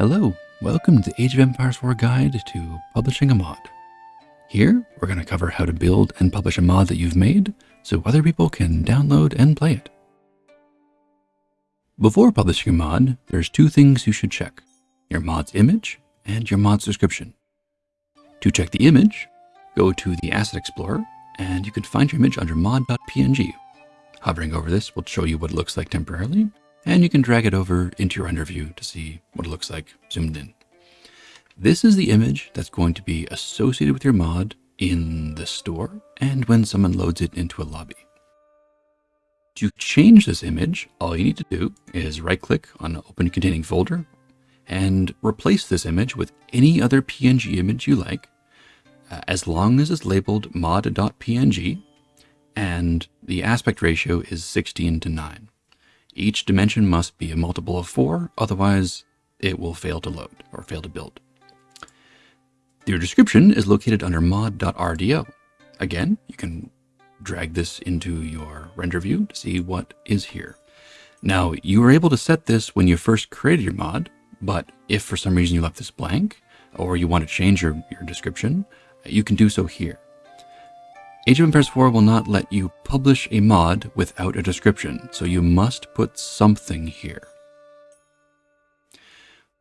Hello, welcome to the Age of Empires 4 guide to publishing a mod. Here, we're going to cover how to build and publish a mod that you've made so other people can download and play it. Before publishing a mod, there's two things you should check, your mod's image and your mod's description. To check the image, go to the Asset Explorer and you can find your image under mod.png. Hovering over this will show you what it looks like temporarily, and you can drag it over into your render view to see what it looks like zoomed in. This is the image that's going to be associated with your mod in the store and when someone loads it into a lobby. To change this image, all you need to do is right click on open containing folder and replace this image with any other PNG image you like, uh, as long as it's labeled mod.png and the aspect ratio is 16 to 9. Each dimension must be a multiple of 4, otherwise it will fail to load or fail to build. Your description is located under mod.rdo. Again, you can drag this into your render view to see what is here. Now, you were able to set this when you first created your mod, but if for some reason you left this blank, or you want to change your, your description, you can do so here. Age of Empires 4 will not let you publish a mod without a description, so you must put something here.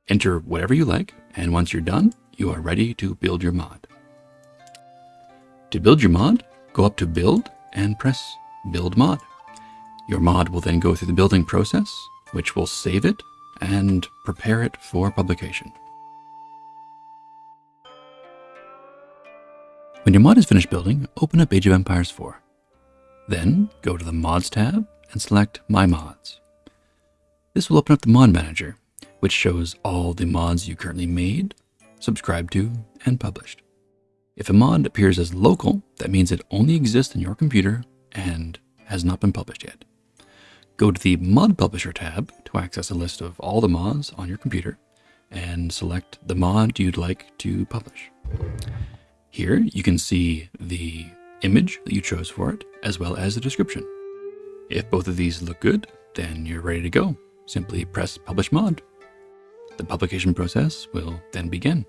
Enter whatever you like, and once you're done, you are ready to build your mod. To build your mod, go up to Build and press Build Mod. Your mod will then go through the building process, which will save it and prepare it for publication. When your mod is finished building, open up Age of Empires 4. Then go to the Mods tab and select My Mods. This will open up the Mod Manager, which shows all the mods you currently made, subscribed to, and published. If a mod appears as local, that means it only exists in your computer and has not been published yet. Go to the Mod Publisher tab to access a list of all the mods on your computer and select the mod you'd like to publish. Here you can see the image that you chose for it, as well as the description. If both of these look good, then you're ready to go. Simply press Publish Mod. The publication process will then begin.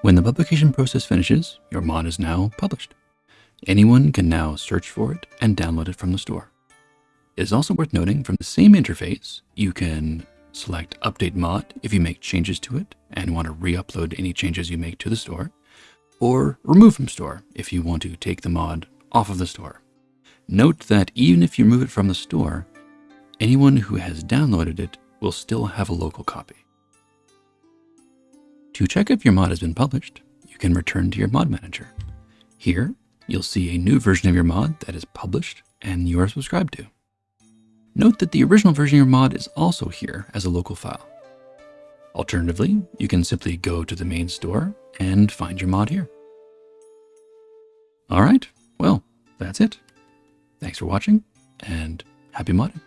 When the publication process finishes, your mod is now published. Anyone can now search for it and download it from the store. It is also worth noting from the same interface, you can select Update Mod if you make changes to it and want to re-upload any changes you make to the store, or Remove from Store if you want to take the mod off of the store. Note that even if you remove it from the store, anyone who has downloaded it will still have a local copy. To check if your mod has been published, you can return to your mod manager. Here, you'll see a new version of your mod that is published and you are subscribed to. Note that the original version of your mod is also here as a local file. Alternatively, you can simply go to the main store and find your mod here. All right, well, that's it. Thanks for watching and happy modding.